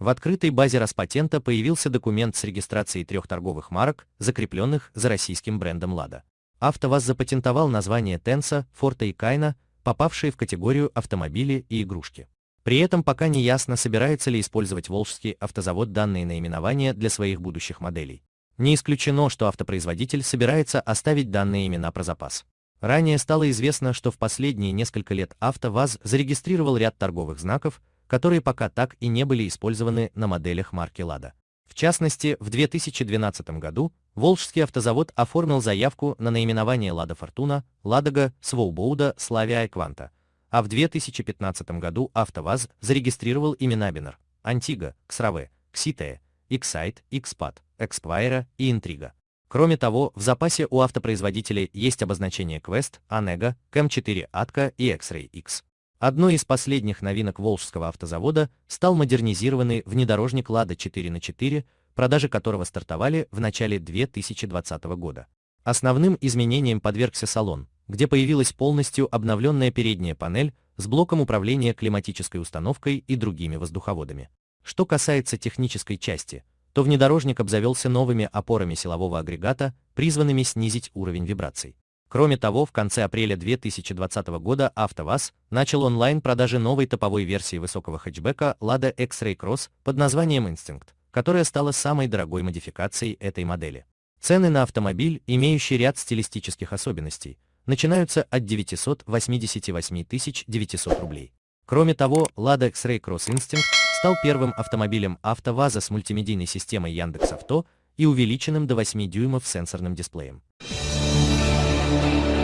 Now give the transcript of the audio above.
В открытой базе Роспатента появился документ с регистрацией трех торговых марок, закрепленных за российским брендом «Лада». АвтоВАЗ запатентовал название Тенса, Форта и Кайна, попавшие в категорию автомобили и игрушки. При этом пока не ясно, собирается ли использовать Волжский автозавод данные наименования для своих будущих моделей. Не исключено, что автопроизводитель собирается оставить данные имена про запас. Ранее стало известно, что в последние несколько лет АвтоВАЗ зарегистрировал ряд торговых знаков, которые пока так и не были использованы на моделях марки «Лада». В частности, в 2012 году Волжский автозавод оформил заявку на наименование «Лада Фортуна», «Ладога», «Своубоуда», «Славия» и «Кванта», а в 2015 году АвтоВАЗ зарегистрировал имена Бинер, Антига, Ксраве, Кситея, Иксайт, Икспад, Экспайра и Интрига. Кроме того, в запасе у автопроизводителей есть обозначения Quest, Onega, Kamchatka и X-Ray X. Одной из последних новинок Волжского автозавода стал модернизированный внедорожник Lada 4 на 4, продажи которого стартовали в начале 2020 года. Основным изменением подвергся салон, где появилась полностью обновленная передняя панель с блоком управления климатической установкой и другими воздуховодами. Что касается технической части, то внедорожник обзавелся новыми опорами силового агрегата, призванными снизить уровень вибраций. Кроме того, в конце апреля 2020 года АвтоВАЗ начал онлайн-продажи новой топовой версии высокого хэтчбека Lada X-Ray Cross под названием Instinct, которая стала самой дорогой модификацией этой модели. Цены на автомобиль, имеющий ряд стилистических особенностей, начинаются от 988 900 рублей. Кроме того, Lada X-Ray Cross Instinct стал первым автомобилем АвтоВАЗа с мультимедийной системой Яндекс.Авто и увеличенным до 8 дюймов сенсорным дисплеем. Thank you.